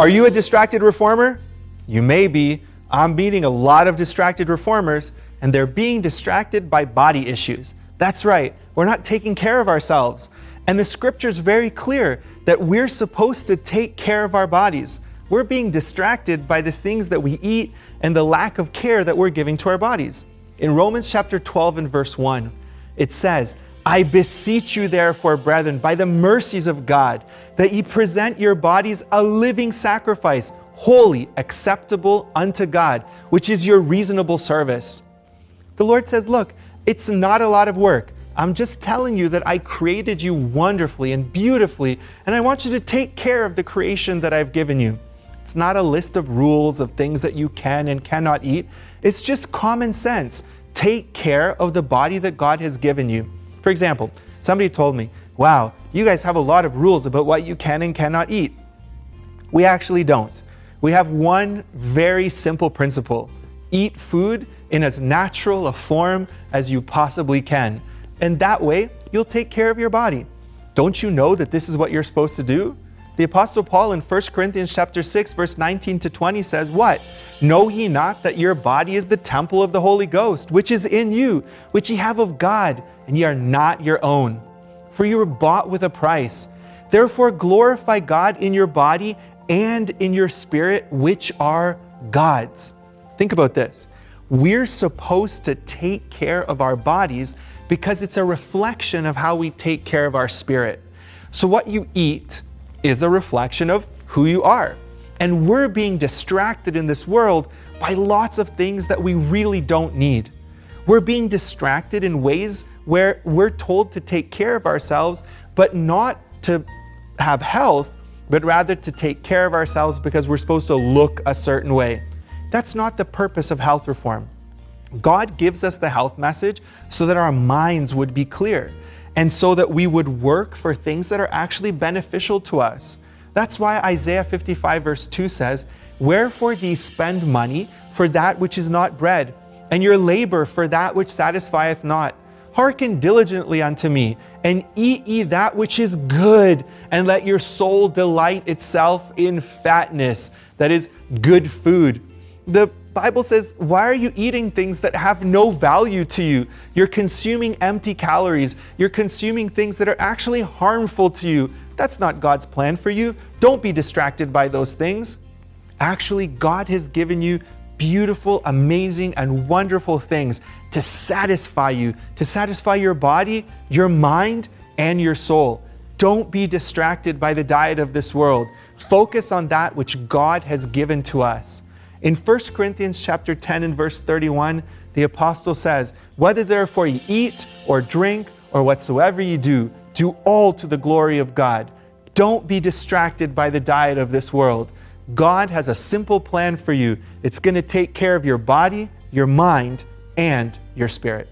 Are you a distracted reformer? You may be. I'm meeting a lot of distracted reformers, and they're being distracted by body issues. That's right, we're not taking care of ourselves. And the scripture's very clear that we're supposed to take care of our bodies. We're being distracted by the things that we eat and the lack of care that we're giving to our bodies. In Romans chapter 12 and verse 1, it says, I beseech you therefore, brethren, by the mercies of God, that ye present your bodies a living sacrifice, holy, acceptable unto God, which is your reasonable service. The Lord says, look, it's not a lot of work. I'm just telling you that I created you wonderfully and beautifully, and I want you to take care of the creation that I've given you. It's not a list of rules of things that you can and cannot eat. It's just common sense. Take care of the body that God has given you. For example, somebody told me, wow, you guys have a lot of rules about what you can and cannot eat. We actually don't. We have one very simple principle. Eat food in as natural a form as you possibly can. And that way, you'll take care of your body. Don't you know that this is what you're supposed to do? The Apostle Paul in 1 Corinthians chapter 6, verse 19 to 20 says, What? Know ye not that your body is the temple of the Holy Ghost, which is in you, which ye have of God, and ye are not your own. For you were bought with a price. Therefore glorify God in your body and in your spirit, which are God's. Think about this. We're supposed to take care of our bodies because it's a reflection of how we take care of our spirit. So what you eat is a reflection of who you are. And we're being distracted in this world by lots of things that we really don't need. We're being distracted in ways where we're told to take care of ourselves, but not to have health, but rather to take care of ourselves because we're supposed to look a certain way. That's not the purpose of health reform. God gives us the health message so that our minds would be clear and so that we would work for things that are actually beneficial to us. That's why Isaiah 55 verse 2 says, Wherefore ye spend money for that which is not bread, and your labor for that which satisfieth not? Hearken diligently unto me, and eat ye that which is good, and let your soul delight itself in fatness, that is, good food. The Bible says, why are you eating things that have no value to you? You're consuming empty calories. You're consuming things that are actually harmful to you. That's not God's plan for you. Don't be distracted by those things. Actually, God has given you beautiful, amazing, and wonderful things to satisfy you, to satisfy your body, your mind, and your soul. Don't be distracted by the diet of this world. Focus on that which God has given to us. In 1 Corinthians chapter 10 and verse 31, the apostle says, Whether therefore ye eat or drink or whatsoever ye do, do all to the glory of God. Don't be distracted by the diet of this world. God has a simple plan for you. It's going to take care of your body, your mind, and your spirit.